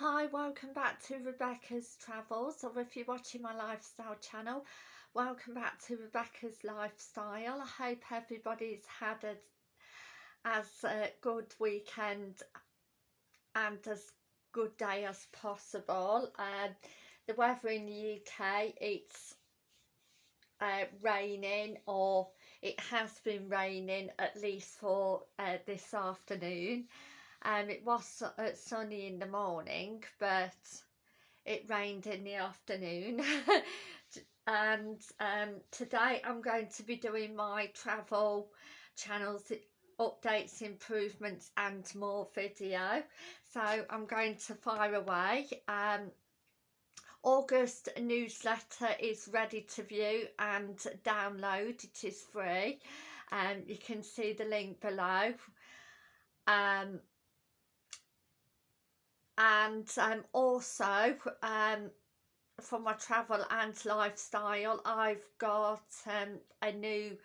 Hi, welcome back to Rebecca's Travels, or if you're watching my lifestyle channel, welcome back to Rebecca's Lifestyle. I hope everybody's had a, as a good weekend and as good day as possible. Um, the weather in the UK, it's uh, raining or it has been raining at least for uh, this afternoon and it was uh, sunny in the morning but it rained in the afternoon. And um, today I'm going to be doing my travel channels updates improvements and more video. So I'm going to fire away. Um, August newsletter is ready to view and download. It is free. And um, you can see the link below. Um, and um, also um, for my travel and lifestyle I've got um, a new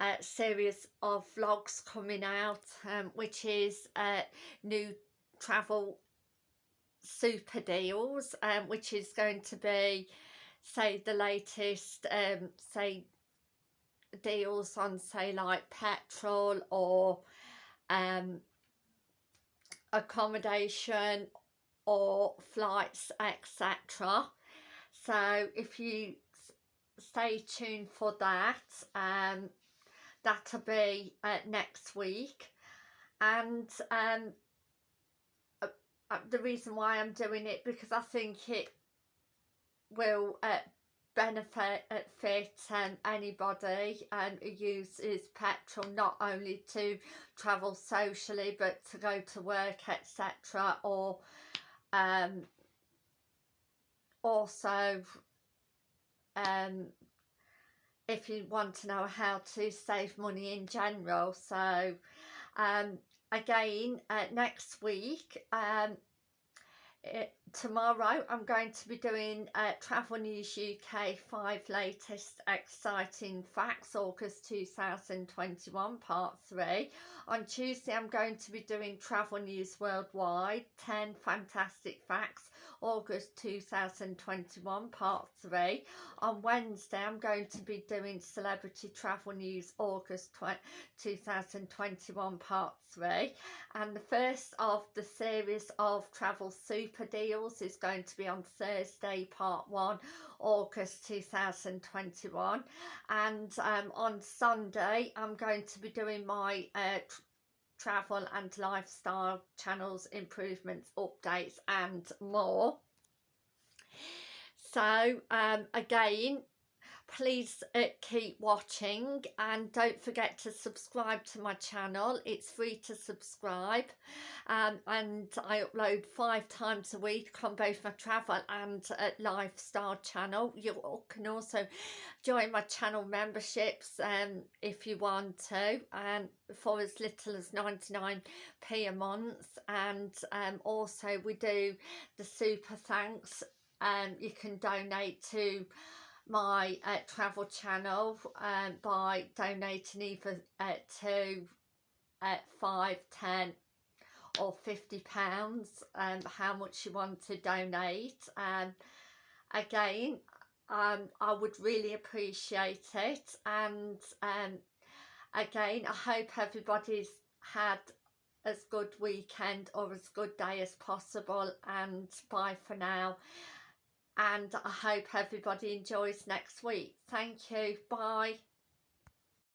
uh, series of vlogs coming out um, which is uh, new travel super deals um, which is going to be say the latest um, say deals on say like petrol or um, accommodation or flights etc so if you stay tuned for that um that'll be uh, next week. And um uh, uh, the reason why I'm doing it because I think it will uh, benefit fit um, anybody um, uses petrol not only to travel socially but to go to work etc or um, also um, if you want to know how to save money in general. So um, again uh, next week um, it, tomorrow I'm going to be doing uh, Travel News UK 5 latest exciting facts August 2021 part 3. On Tuesday I'm going to be doing Travel News Worldwide 10 fantastic facts August 2021 part 3. On Wednesday I'm going to be doing Celebrity Travel News August 2021 part 3 and the first of the series of travel super deals is going to be on Thursday part 1 August 2021 and um, on Sunday I'm going to be doing my uh, travel and lifestyle channels improvements updates and more. So um, again please uh, keep watching and don't forget to subscribe to my channel. It's free to subscribe um, and I upload five times a week on both my travel and uh, lifestyle channel. You can also join my channel memberships um, if you want to and for as little as 99p a month. And um, also we do the super thanks and um, you can donate to my uh, travel channel um, by donating either uh, to uh, 5, 10 or 50 pounds and um, how much you want to donate. And again um, I would really appreciate it. And um, again I hope everybody's had as good weekend or as good day as possible. And bye for now and I hope everybody enjoys next week. Thank you. Bye.